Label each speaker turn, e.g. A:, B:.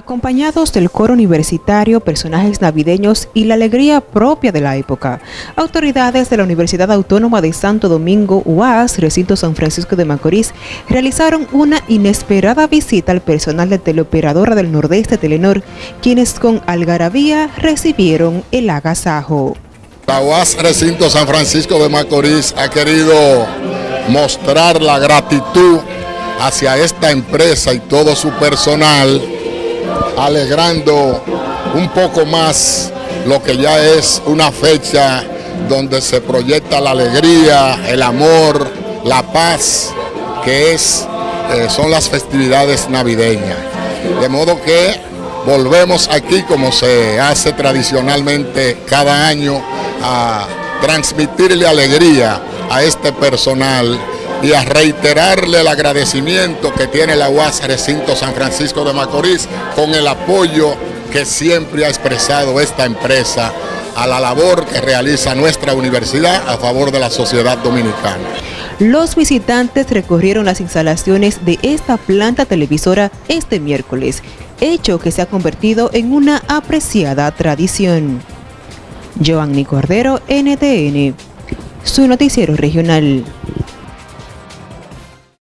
A: Acompañados del coro universitario, personajes navideños y la alegría propia de la época, autoridades de la Universidad Autónoma de Santo Domingo, UAS, recinto San Francisco de Macorís, realizaron una inesperada visita al personal de teleoperadora del Nordeste Telenor, quienes con algarabía recibieron el agasajo.
B: La UAS recinto San Francisco de Macorís ha querido mostrar la gratitud hacia esta empresa y todo su personal alegrando un poco más lo que ya es una fecha donde se proyecta la alegría, el amor, la paz, que es, eh, son las festividades navideñas. De modo que volvemos aquí como se hace tradicionalmente cada año a transmitirle alegría a este personal y a reiterarle el agradecimiento que tiene la UAS Recinto San Francisco de Macorís con el apoyo que siempre ha expresado esta empresa a la labor que realiza nuestra universidad a favor de la sociedad dominicana.
A: Los visitantes recorrieron las instalaciones de esta planta televisora este miércoles, hecho que se ha convertido en una apreciada tradición. Joanny Cordero, NTN, su noticiero regional.